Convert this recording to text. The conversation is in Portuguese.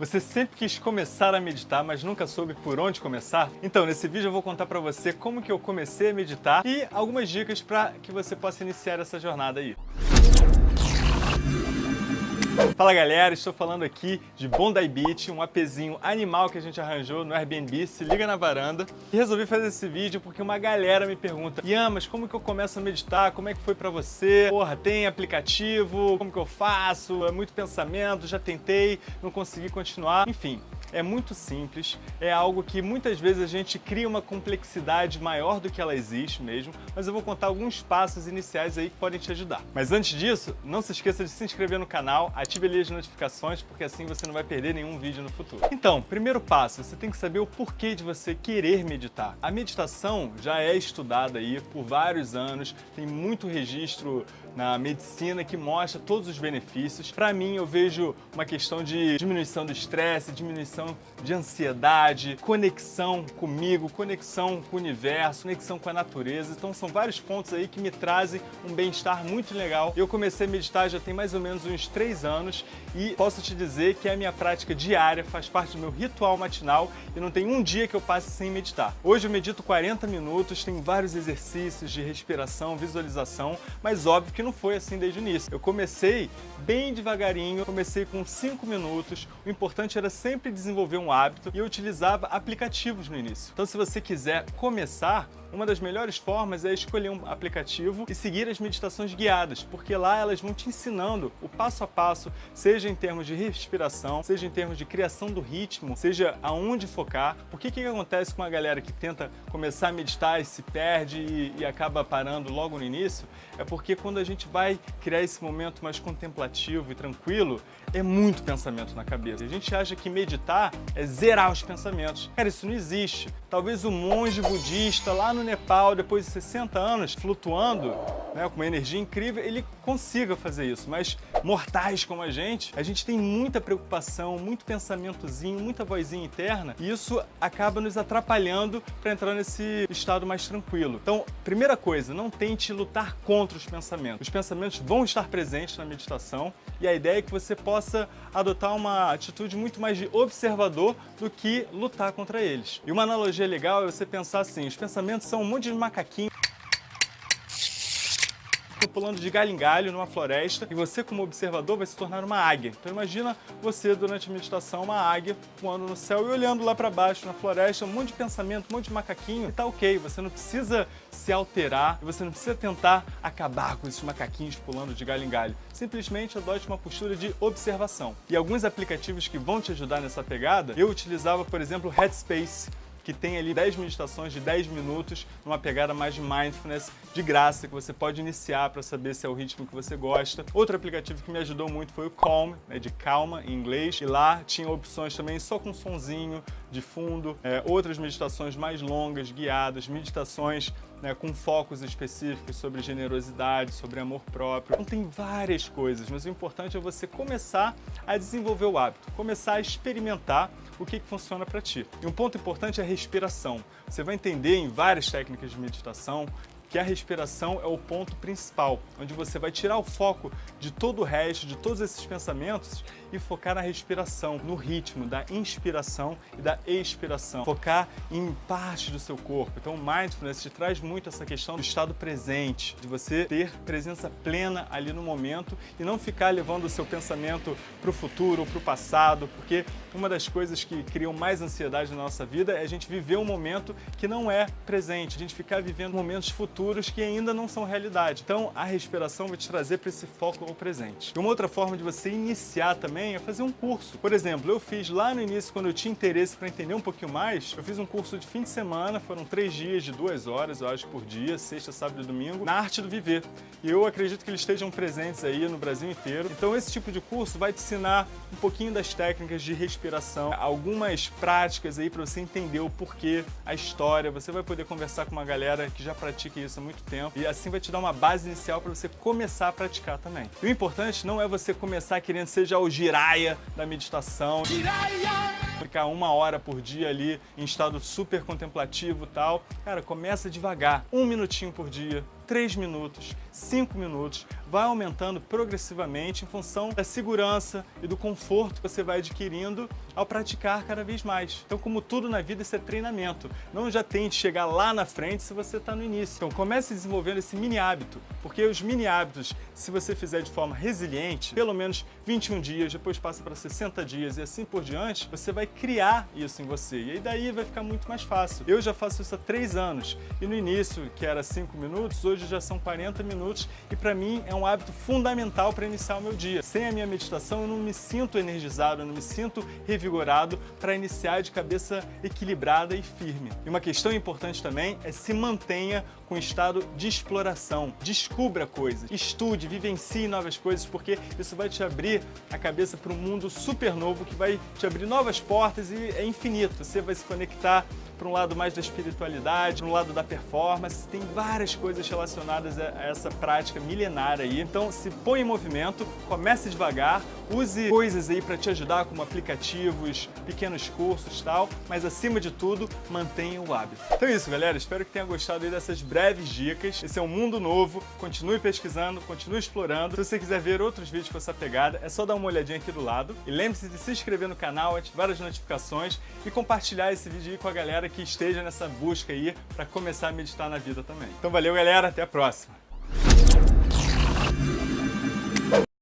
Você sempre quis começar a meditar, mas nunca soube por onde começar? Então, nesse vídeo eu vou contar pra você como que eu comecei a meditar e algumas dicas para que você possa iniciar essa jornada aí. Fala galera, estou falando aqui de Bondi Beach, um apezinho animal que a gente arranjou no Airbnb, se liga na varanda. E resolvi fazer esse vídeo porque uma galera me pergunta Ian, mas como que eu começo a meditar? Como é que foi pra você? Porra, tem aplicativo? Como que eu faço? É muito pensamento, já tentei, não consegui continuar. Enfim, é muito simples, é algo que muitas vezes a gente cria uma complexidade maior do que ela existe mesmo, mas eu vou contar alguns passos iniciais aí que podem te ajudar. Mas antes disso, não se esqueça de se inscrever no canal, ative ali as notificações, porque assim você não vai perder nenhum vídeo no futuro. Então, primeiro passo, você tem que saber o porquê de você querer meditar. A meditação já é estudada aí por vários anos, tem muito registro na medicina que mostra todos os benefícios. Para mim, eu vejo uma questão de diminuição do estresse, diminuição de ansiedade, conexão comigo, conexão com o universo, conexão com a natureza. Então são vários pontos aí que me trazem um bem-estar muito legal. Eu comecei a meditar já tem mais ou menos uns três anos e posso te dizer que é a minha prática diária, faz parte do meu ritual matinal e não tem um dia que eu passe sem meditar. Hoje eu medito 40 minutos, tem vários exercícios de respiração, visualização, mas óbvio que que não foi assim desde o início. Eu comecei bem devagarinho, comecei com 5 minutos, o importante era sempre desenvolver um hábito e eu utilizava aplicativos no início. Então se você quiser começar, uma das melhores formas é escolher um aplicativo e seguir as meditações guiadas, porque lá elas vão te ensinando o passo a passo, seja em termos de respiração, seja em termos de criação do ritmo, seja aonde focar. O que que acontece com a galera que tenta começar a meditar e se perde e, e acaba parando logo no início? É porque quando a gente vai criar esse momento mais contemplativo e tranquilo, é muito pensamento na cabeça. A gente acha que meditar é zerar os pensamentos. Cara, isso não existe. Talvez o monge budista lá no Nepal, depois de 60 anos, flutuando, né, com uma energia incrível, ele consiga fazer isso. Mas mortais como a gente, a gente tem muita preocupação, muito pensamentozinho, muita vozinha interna, e isso acaba nos atrapalhando para entrar nesse estado mais tranquilo. Então, primeira coisa, não tente lutar contra os pensamentos. Os pensamentos vão estar presentes na meditação, e a ideia é que você possa adotar uma atitude muito mais de observador do que lutar contra eles. E uma analogia legal é você pensar assim, os pensamentos são um monte de macaquinhos pulando de galho em galho numa floresta e você como observador vai se tornar uma águia. Então imagina você durante a meditação uma águia voando no céu e olhando lá para baixo na floresta, um monte de pensamento, um monte de macaquinho e tá ok, você não precisa se alterar você não precisa tentar acabar com esses macaquinhos pulando de galho em galho. Simplesmente adote uma postura de observação. E alguns aplicativos que vão te ajudar nessa pegada, eu utilizava, por exemplo, Headspace, que tem ali 10 meditações de 10 minutos, numa pegada mais de mindfulness, de graça, que você pode iniciar para saber se é o ritmo que você gosta. Outro aplicativo que me ajudou muito foi o Calm, né, de calma em inglês, e lá tinha opções também só com sonzinho de fundo, é, outras meditações mais longas, guiadas, meditações né, com focos específicos sobre generosidade, sobre amor próprio. Então tem várias coisas, mas o importante é você começar a desenvolver o hábito, começar a experimentar o que, que funciona para ti. E um ponto importante é a respiração. Você vai entender em várias técnicas de meditação que a respiração é o ponto principal, onde você vai tirar o foco de todo o resto, de todos esses pensamentos e focar na respiração, no ritmo da inspiração e da expiração. Focar em parte do seu corpo. Então o Mindfulness te traz muito essa questão do estado presente, de você ter presença plena ali no momento e não ficar levando o seu pensamento para o futuro ou para o passado, porque uma das coisas que criam mais ansiedade na nossa vida é a gente viver um momento que não é presente, a gente ficar vivendo momentos futuros futuros que ainda não são realidade. Então a respiração vai te trazer para esse foco ao presente. E uma outra forma de você iniciar também é fazer um curso. Por exemplo, eu fiz lá no início, quando eu tinha interesse para entender um pouquinho mais, eu fiz um curso de fim de semana, foram três dias de duas horas, eu acho, por dia, sexta, sábado e domingo, na arte do viver. E eu acredito que eles estejam presentes aí no Brasil inteiro. Então esse tipo de curso vai te ensinar um pouquinho das técnicas de respiração, algumas práticas aí para você entender o porquê, a história. Você vai poder conversar com uma galera que já pratica isso isso há muito tempo e assim vai te dar uma base inicial para você começar a praticar também. E o importante não é você começar querendo ser já o giraia da meditação. Giraia! Ficar uma hora por dia ali em estado super contemplativo e tal. Cara, começa devagar. Um minutinho por dia, três minutos, 5 minutos, vai aumentando progressivamente em função da segurança e do conforto que você vai adquirindo ao praticar cada vez mais. Então, como tudo na vida, isso é treinamento. Não já tente chegar lá na frente se você está no início. Então, comece desenvolvendo esse mini hábito, porque os mini hábitos, se você fizer de forma resiliente, pelo menos 21 dias, depois passa para 60 dias e assim por diante, você vai criar isso em você. E aí daí vai ficar muito mais fácil. Eu já faço isso há 3 anos e no início, que era 5 minutos, hoje já são 40 minutos e para mim é um hábito fundamental para iniciar o meu dia. Sem a minha meditação eu não me sinto energizado, eu não me sinto revigorado para iniciar de cabeça equilibrada e firme. E uma questão importante também é se mantenha com estado de exploração. Descubra coisas, estude, vivencie novas coisas, porque isso vai te abrir a cabeça para um mundo super novo que vai te abrir novas portas e é infinito. Você vai se conectar para um lado mais da espiritualidade, para um lado da performance, tem várias coisas relacionadas a essa prática milenária aí. Então se põe em movimento, comece devagar, use coisas aí para te ajudar como aplicativos, pequenos cursos e tal, mas acima de tudo, mantenha o hábito. Então é isso galera, espero que tenha gostado aí dessas breves dicas. Esse é um mundo novo, continue pesquisando, continue explorando. Se você quiser ver outros vídeos com essa pegada, é só dar uma olhadinha aqui do lado. E lembre-se de se inscrever no canal, ativar as notificações e compartilhar esse vídeo aí com a galera que esteja nessa busca aí para começar a meditar na vida também. Então valeu, galera. Até a próxima.